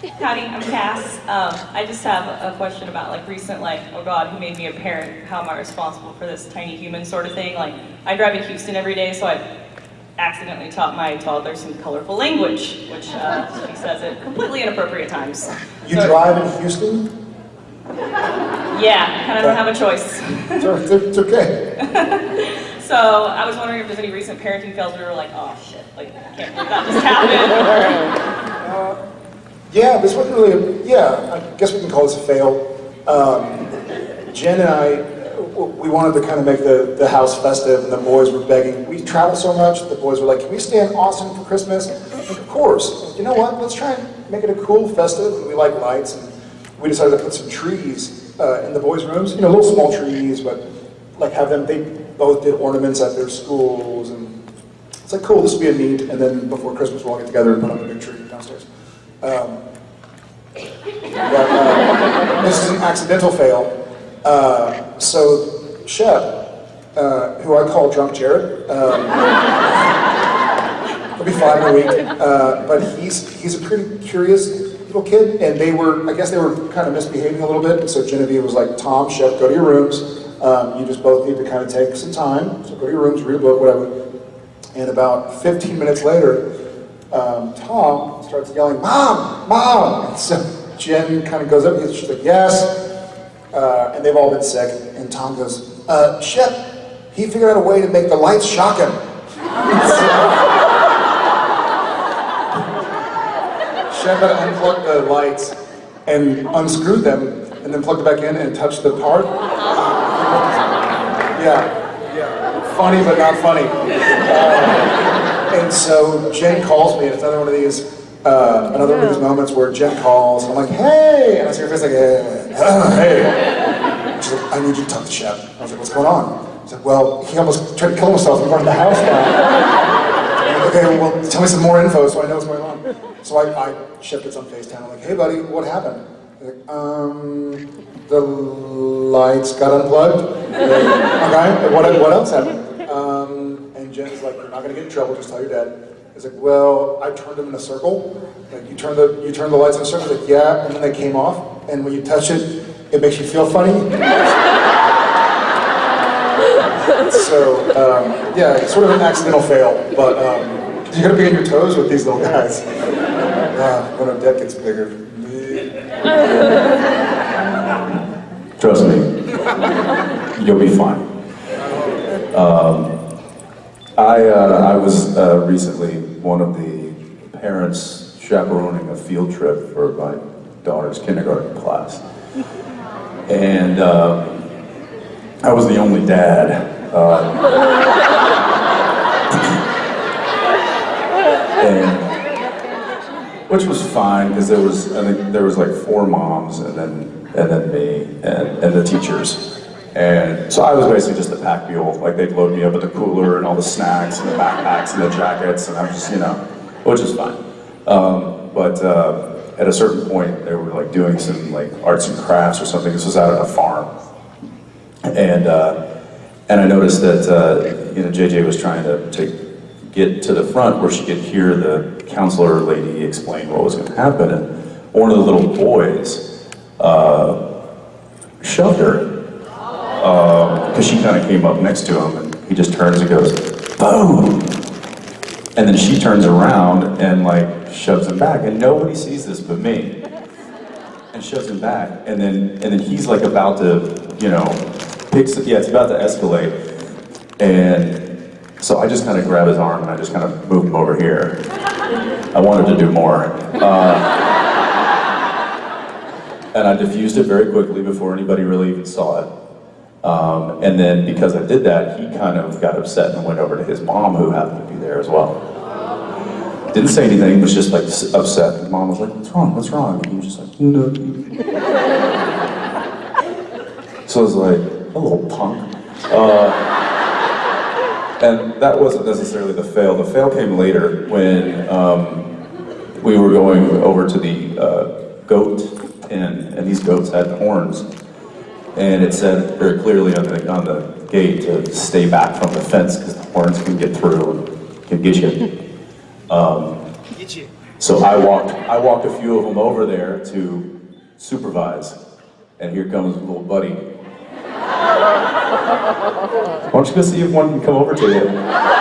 Howdy, I'm Cass. Um, I just have a question about like recent, like, oh God, who made me a parent? How am I responsible for this tiny human sort of thing? Like, I drive in Houston every day, so I accidentally taught my toddler some colorful language, which uh, she says at completely inappropriate times. You So- drive in Houston? Yeah, kind of don't have a choice. It's, it's okay. So I was wondering if there's any recent parenting fails where we were like, oh shit, like, I can't believe that just happened. Yeah, this wasn't really, a, yeah, I guess we can call this a fail. Um, Jen and I, uh, we wanted to kind of make the, the house festive, and the boys were begging. We travel so much, the boys were like, can we stay in Austin for Christmas? Like, of course. You know what, let's try and make it a cool festive, and we like lights, and we decided to put some trees uh, in the boys' rooms, you know, little small trees, but like have them, they both did ornaments at their schools, and it's like, cool, this will be a neat, and then before Christmas, we'll all get together and put up a big tree downstairs. Um, but, uh, this is an accidental fail. Uh, so Shep, uh, who I call Drunk Jared, um, he'll be five in a week, uh, but he's he's a pretty curious little kid, and they were, I guess they were kind of misbehaving a little bit, so Genevieve was like, Tom, Shep, go to your rooms. Um, you just both need to kind of take some time, so go to your rooms, read a book, whatever. And about 15 minutes later, um, Tom starts yelling, Mom, Mom! And so Jen kind of goes up, and she's like, yes. Uh, and they've all been sick. And Tom goes, uh, Shep, he figured out a way to make the lights shock him. Shep had unplugged the lights and unscrewed them, and then plugged it back in and touched the part. Yeah, yeah. Funny, but not funny. Uh, and so Jen calls me, and it's another one of these, uh, another one of these moments where Jen calls, and I'm like, hey! And I see her face like, hey, hey. She's like, I need you to talk to Shep. I was like, what's going on? She's like, well, he almost tried to kill himself in front of the house now. Like, okay, well, tell me some more info so I know what's going on. So I, I Shep gets on FaceTime. I'm like, hey buddy, what happened? He's like, um, the lights got unplugged. okay, what, what else happened? Um, and Jen's like, you're not gonna get in trouble, just tell your dad. He's like, well, I turned them in a circle. Like, you turn the, you turn the lights in a circle? Like, yeah, and then they came off. And when you touch it, it makes you feel funny. so, um, yeah, it's sort of an accidental fail, but um, you gotta be on your toes with these little guys. Uh, when a deck gets bigger. Trust me, you'll be fine. Um, I, uh, I was uh, recently one of the parents chaperoning a field trip for my daughter's kindergarten class. And um, I was the only dad. Uh, and, which was fine because there was I think there was like four moms and then and then me and, and the teachers. And so I was basically just a pack mule. Like they'd load me up with the cooler and all the snacks and the backpacks and the jackets, and I'm just, you know, which is fine. Um, but uh, at a certain point, they were like doing some like arts and crafts or something. This was out at a farm, and uh, and I noticed that uh, you know JJ was trying to, to get to the front where she could hear the counselor lady explain what was going to happen, and one of the little boys uh, shoved her because she kind of came up next to him and he just turns and goes, boom! And then she turns around and like shoves him back and nobody sees this but me. And shoves him back and then and then he's like about to, you know, picks yeah, it's about to escalate. And so I just kind of grab his arm and I just kind of move him over here. I wanted to do more. Uh, and I diffused it very quickly before anybody really even saw it. Um, and then because I did that, he kind of got upset and went over to his mom, who happened to be there as well. Didn't say anything, was just like upset. His mom was like, "What's wrong? What's wrong?" And he was just like, "No." So I was like, "A little punk." Uh, and that wasn't necessarily the fail. The fail came later when um, we were going over to the uh, goat pen, and these goats had horns. And it said very clearly on the, on the gate to stay back from the fence because the horns can get through and can get you. Um, Get you. So I walked, I walked a few of them over there to supervise, and here comes little buddy. Why don't you go see if one can come over to you?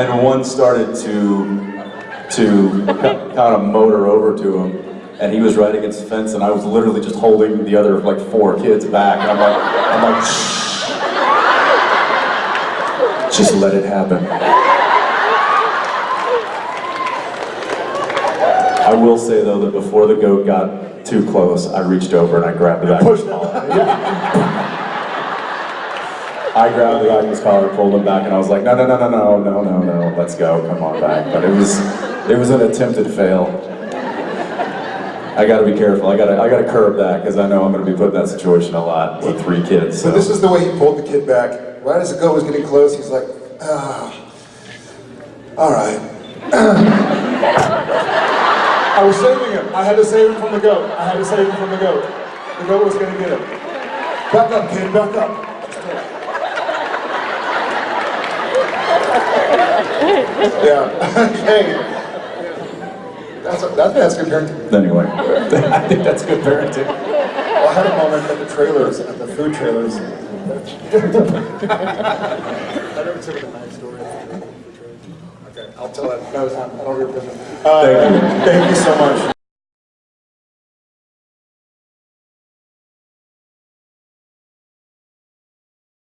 And one started to to kind of motor over to him, and he was right against the fence, and I was literally just holding the other like four kids back. And I'm like, I'm like, Shh. just let it happen. I will say though that before the goat got too close, I reached over and I grabbed back of his collar. I grabbed the back of his collar, pulled him back, and I was like, no, no, no, no, no, no, no, no, let's go, come on back. But it was, it was an attempted fail. I gotta be careful, I gotta, I gotta curb that, because I know I'm gonna be put in that situation a lot with three kids, So so. this is the way he pulled the kid back. Right as the goat was getting close, he's like, ah, all right. I was saving him. I had to save him from the goat. I had to save him from the goat. The goat was gonna get him. Back up, kid, back up. Yeah. hey. That's, a, that's, that's good parenting. Anyway, I think that's good parenting. Well, I had a moment at the trailers, at the food trailers. I never took it a nice story. Okay, I'll tell it another time. I don't remember. Uh, Thank you. Thank you so much.